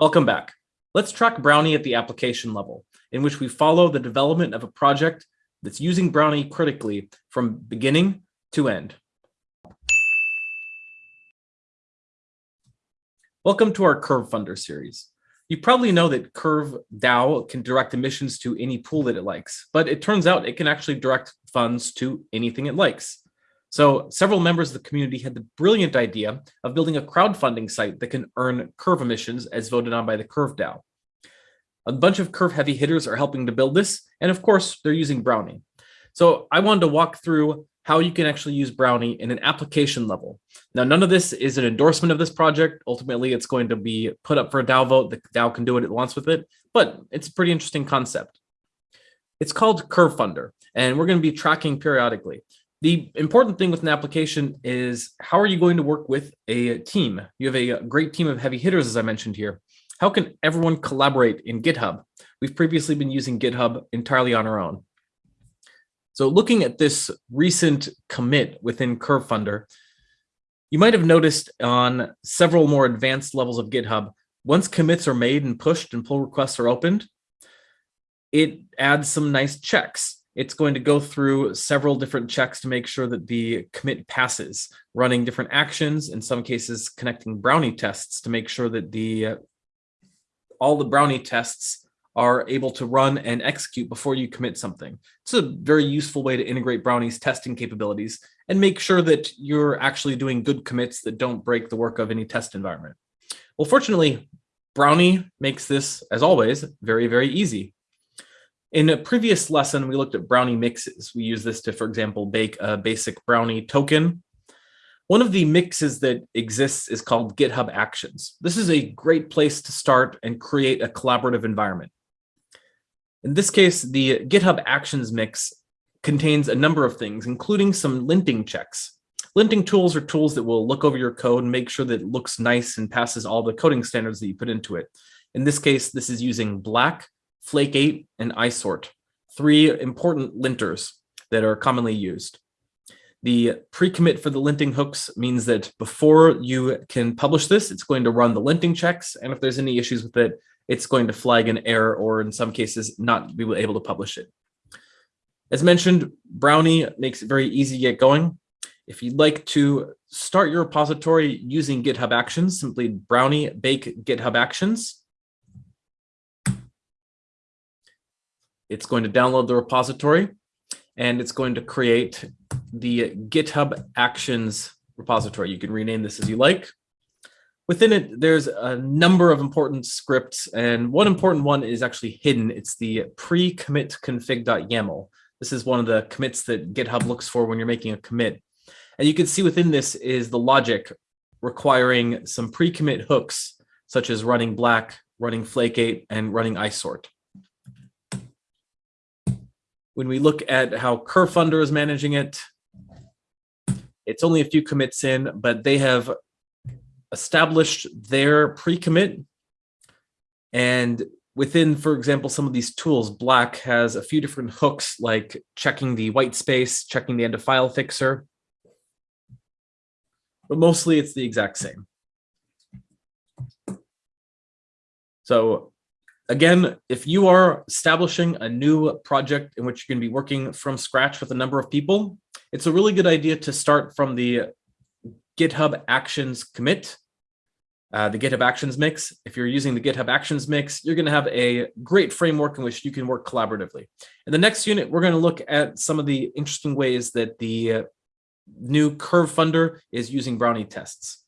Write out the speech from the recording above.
Welcome back. Let's track Brownie at the application level, in which we follow the development of a project that's using Brownie critically from beginning to end. Welcome to our Curve Funder series. You probably know that Curve DAO can direct emissions to any pool that it likes, but it turns out it can actually direct funds to anything it likes. So several members of the community had the brilliant idea of building a crowdfunding site that can earn curve emissions as voted on by the Curve DAO. A bunch of curve heavy hitters are helping to build this. And of course, they're using Brownie. So I wanted to walk through how you can actually use Brownie in an application level. Now, none of this is an endorsement of this project. Ultimately, it's going to be put up for a DAO vote. The DAO can do what it wants with it, but it's a pretty interesting concept. It's called Curve Funder, and we're going to be tracking periodically. The important thing with an application is how are you going to work with a team? You have a great team of heavy hitters, as I mentioned here. How can everyone collaborate in GitHub? We've previously been using GitHub entirely on our own. So looking at this recent commit within CurveFunder, you might have noticed on several more advanced levels of GitHub, once commits are made and pushed and pull requests are opened, it adds some nice checks it's going to go through several different checks to make sure that the commit passes, running different actions, in some cases connecting Brownie tests to make sure that the uh, all the Brownie tests are able to run and execute before you commit something. It's a very useful way to integrate Brownie's testing capabilities and make sure that you're actually doing good commits that don't break the work of any test environment. Well, fortunately, Brownie makes this, as always, very, very easy. In a previous lesson, we looked at brownie mixes. We use this to, for example, bake a basic brownie token. One of the mixes that exists is called GitHub Actions. This is a great place to start and create a collaborative environment. In this case, the GitHub Actions mix contains a number of things, including some linting checks. Linting tools are tools that will look over your code and make sure that it looks nice and passes all the coding standards that you put into it. In this case, this is using Black, Flake 8, and isort, three important linters that are commonly used. The pre-commit for the linting hooks means that before you can publish this, it's going to run the linting checks. And if there's any issues with it, it's going to flag an error or in some cases not be able to publish it. As mentioned, Brownie makes it very easy to get going. If you'd like to start your repository using GitHub Actions, simply Brownie bake GitHub Actions. It's going to download the repository and it's going to create the GitHub Actions repository. You can rename this as you like. Within it, there's a number of important scripts, and one important one is actually hidden. It's the pre-commit config.yaml. This is one of the commits that GitHub looks for when you're making a commit. And you can see within this is the logic requiring some pre-commit hooks, such as running black, running flake8, and running isort. When we look at how Curve Funder is managing it, it's only a few commits in, but they have established their pre-commit. And within, for example, some of these tools, Black has a few different hooks like checking the white space, checking the end of file fixer. But mostly it's the exact same. So Again, if you are establishing a new project in which you're going to be working from scratch with a number of people, it's a really good idea to start from the GitHub Actions commit, uh, the GitHub Actions mix. If you're using the GitHub Actions mix, you're going to have a great framework in which you can work collaboratively. In the next unit, we're going to look at some of the interesting ways that the uh, new Curve Funder is using Brownie tests.